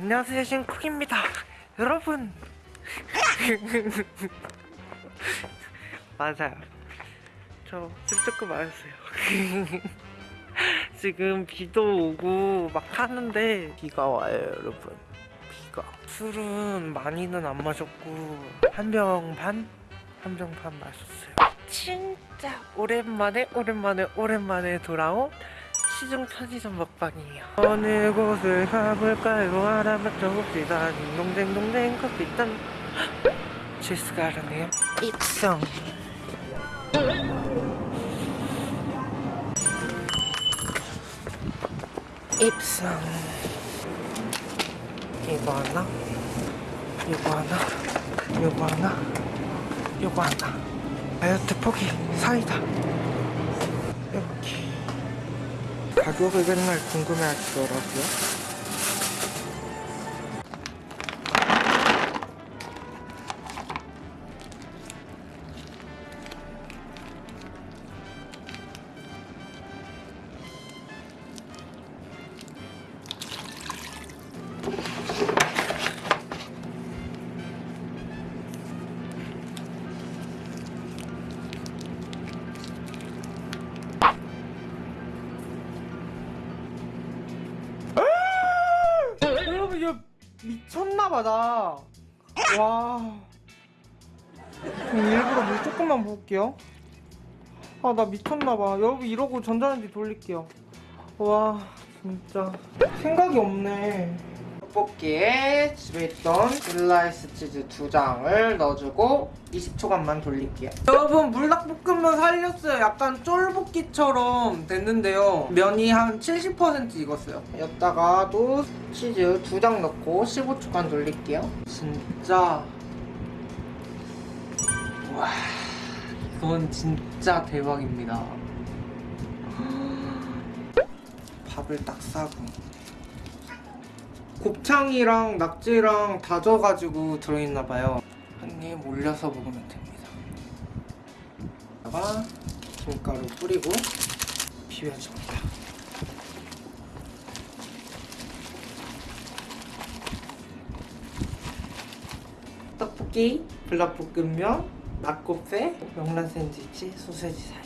안녕하세요 신쿡입니다. 여러분. 맞아요. 저술 조금 마셨어요. 지금 비도 오고 막 하는데 비가 와요 여러분. 비가. 술은 많이는 안 마셨고 한 병 반? 한 병 반 마셨어요. 진짜 오랜만에 오랜만에 오랜만에 돌아온 시중 편의점 먹방이에요. 어느 곳을 가볼까요? 알아맞혀 봅시다 딩동댕 동댕 커피잔 실수가 알았네요. 입성. 입성. 이거 하나? 이거 하나? 이거 하나? 이거 하나? 다이어트 포기 사이다. 이렇게 가격을 맨날 궁금해하시더라고요 나. 와. 일부러 물 조금만 부을게요. 아 나 미쳤나봐. 여러분 이러고 전자레인지 돌릴게요. 와 진짜 생각이 없네. 떡볶이에 집에 있던 슬라이스 치즈 두 장을 넣어주고 20초간만 돌릴게요. 여러분 물닭볶음면 살렸어요. 약간 쫄볶이처럼 됐는데요. 면이 한 70% 익었어요. 여기다가도 치즈 두 장 넣고 15초간 돌릴게요. 진짜 와 이건 진짜 대박입니다. 밥을 딱 싸고 곱창이랑 낙지랑 다져가지고 들어있나봐요. 한 입 올려서 먹으면 됩니다. 여기다가 김가루 뿌리고 비벼줍니다. 떡볶이, 불닭볶음면, 낙곱새, 명란 샌드위치, 소세지 사이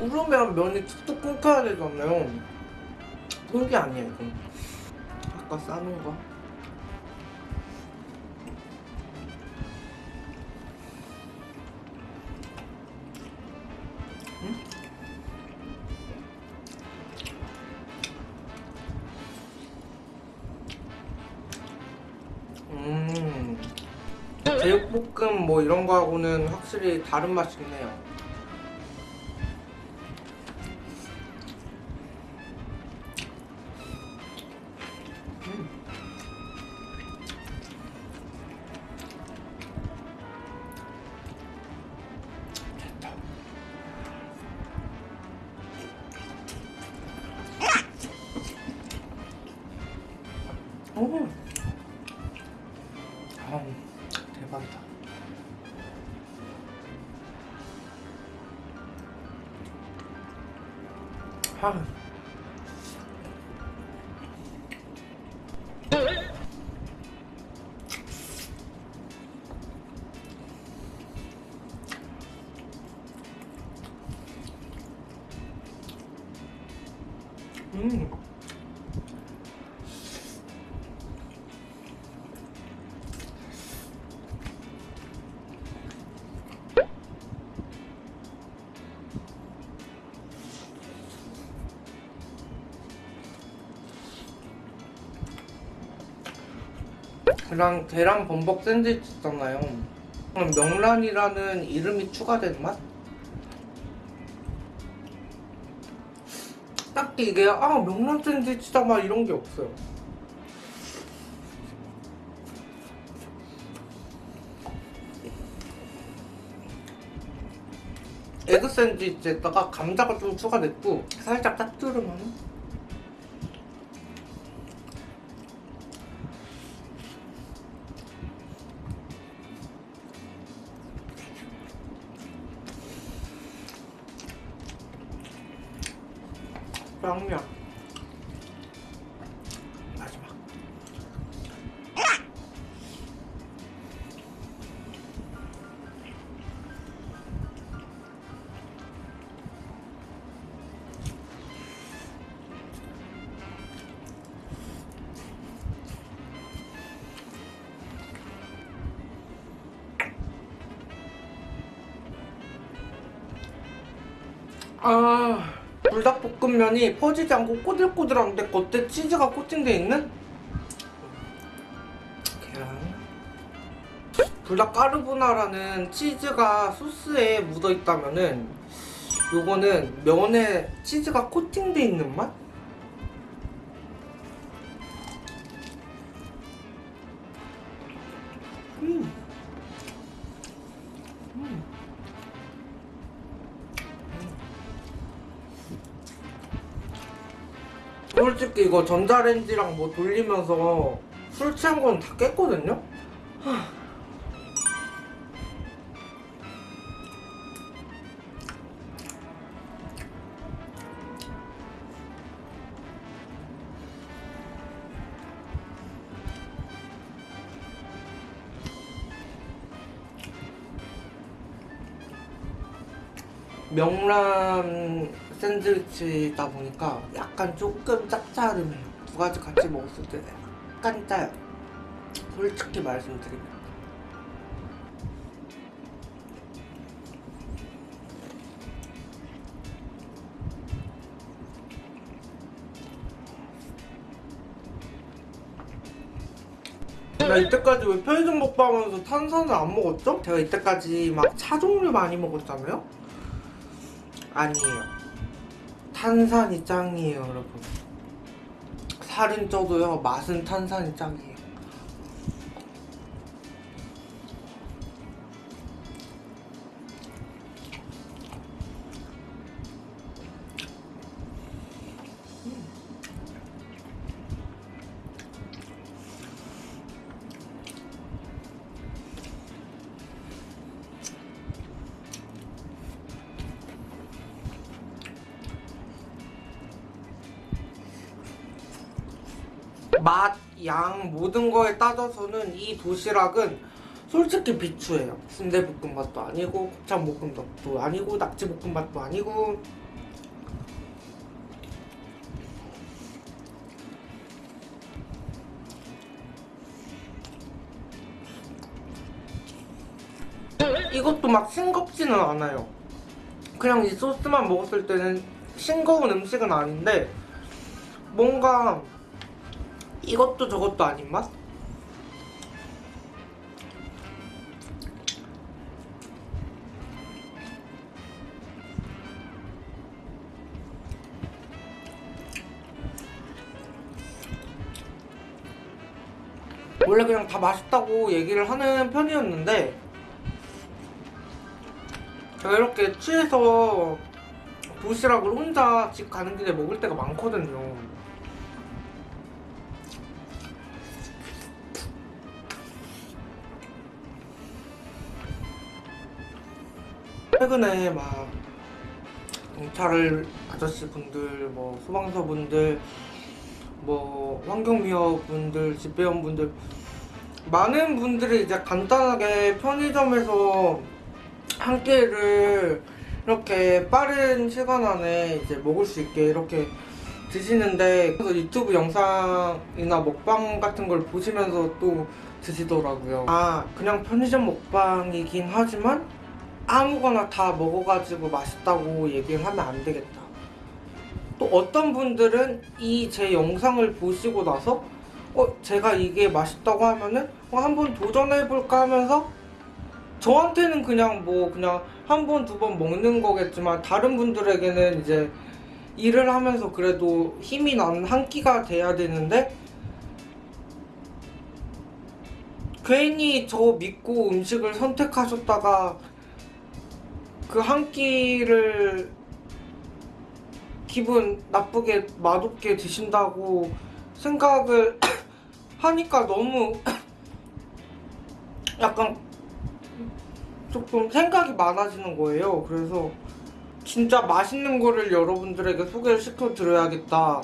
우르면 면이 툭툭 끊겨야 되잖아요. 그런 게 아니에요, 이건. 아까 싸는 거. 응? 음. 제육볶음 뭐 이런 거하고는 확실히 다른 맛이긴 해요. 아, 대박이다. 아. 음. 그랑 계란 범벅 샌드위치 있잖아요. 명란이라는 이름이 추가된 맛? 딱히 이게 아 명란 샌드위치다 막 이런 게 없어요. 에그 샌드위치에다가 감자가 좀 추가됐고 살짝 짭조름한 양념 마지막. 아 불닭볶음면이 퍼지지 않고 꼬들꼬들한데 겉에 치즈가 코팅돼 있는 계란 불닭 까르보나라는 치즈가 소스에 묻어 있다면은 요거는 면에 치즈가 코팅돼 있는 맛? 솔직히 이거 전자레인지랑 뭐 돌리면서 술 취한 건 다 깼거든요? 명란 샌드위치다 보니까 약간 조금 짭짤해요. 두 가지 같이 먹었을 때 약간 짜요. 솔직히 말씀드리면. 나 이때까지 왜 편의점 먹방하면서 탄산을 안 먹었죠? 제가 이때까지 막 차 종류 많이 먹었잖아요? 아니에요. 탄산이 짱이에요, 여러분. 살은 쪄도요, 맛은 탄산이 짱이에요. 맛, 양 모든 거에 따져서는 이 도시락은 솔직히 비추해요. 순대볶음밥도 아니고 곱창볶음밥도 아니고 낙지볶음밥도 아니고 이것도 막 싱겁지는 않아요. 그냥 이 소스만 먹었을 때는 싱거운 음식은 아닌데 뭔가 이것도 저것도 아닌 맛? 원래 그냥 다 맛있다고 얘기를 하는 편이었는데 제가 이렇게 취해서 도시락을 혼자 집 가는 길에 먹을 때가 많거든요 최근에 막 경찰 아저씨 분들, 뭐 소방서 분들, 뭐 환경미화 분들, 집배원 분들 많은 분들이 이제 간단하게 편의점에서 한 끼를 이렇게 빠른 시간 안에 이제 먹을 수 있게 이렇게 드시는데 그래서 유튜브 영상이나 먹방 같은 걸 보시면서 또 드시더라고요. 아 그냥 편의점 먹방이긴 하지만 아무거나 다 먹어가지고 맛있다고 얘기를 하면 안 되겠다. 또 어떤 분들은 이 제 영상을 보시고 나서 어 제가 이게 맛있다고 하면은 어, 한번 도전해볼까 하면서 저한테는 그냥 뭐 그냥 한 번 두 번 먹는 거겠지만 다른 분들에게는 이제 일을 하면서 그래도 힘이 나는 한 끼가 돼야 되는데 괜히 저 믿고 음식을 선택하셨다가 그 한 끼를 기분 나쁘게 맛없게 드신다고 생각을 하니까 너무 약간 조금 생각이 많아지는 거예요. 그래서 진짜 맛있는 거를 여러분들에게 소개를 시켜 드려야겠다.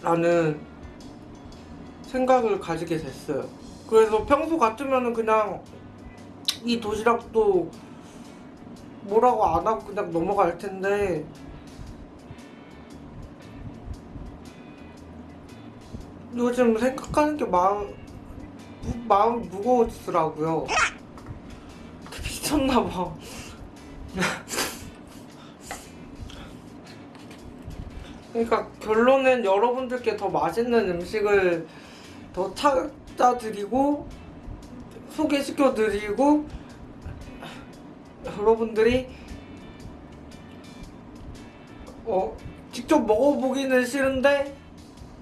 라는 생각을 가지게 됐어요. 그래서 평소 같으면은 그냥 이 도시락도 뭐라고 안 하고 그냥 넘어갈 텐데 요즘 생각하는 게 마음 무, 마음이 무거워지더라고요. 미쳤나봐. 그러니까 결론은 여러분들께 더 맛있는 음식을 더 찾아드리고 소개시켜드리고 여러분들이 어 직접 먹어보기는 싫은데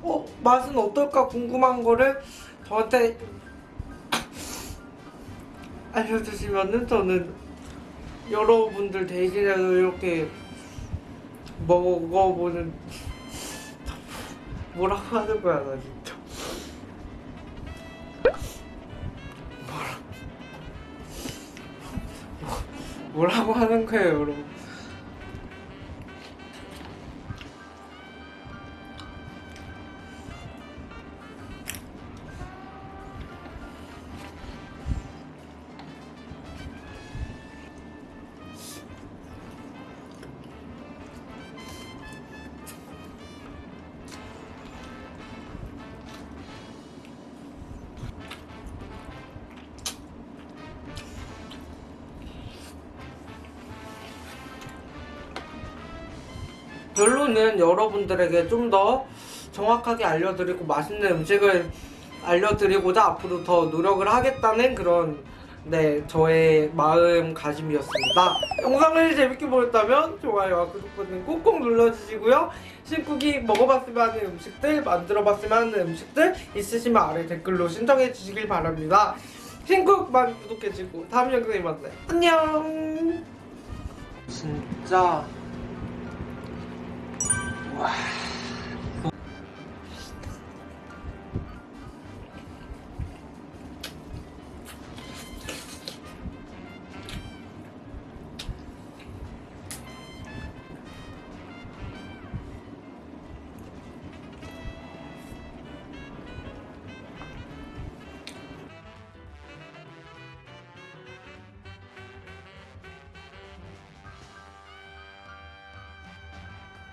어 맛은 어떨까 궁금한 거를 저한테 알려주시면은 저는 여러분들 대신해서 이렇게 먹어보는 뭐라고 하는 거야 나 진짜 뭐라고 하는 거예요 여러분 결론은 여러분들에게 좀 더 정확하게 알려드리고 맛있는 음식을 알려드리고자 앞으로 더 노력을 하겠다는 그런 네 저의 마음가짐이었습니다. 영상을 재밌게 보셨다면 좋아요와 구독 버튼 꾹꾹 눌러주시고요. 신쿡이 먹어봤으면 하는 음식들, 만들어봤으면 하는 음식들 있으시면 아래 댓글로 신청해 주시길 바랍니다. 신쿡 많이 구독해주고 다음 영상에 만나요. 안녕. 진짜 了。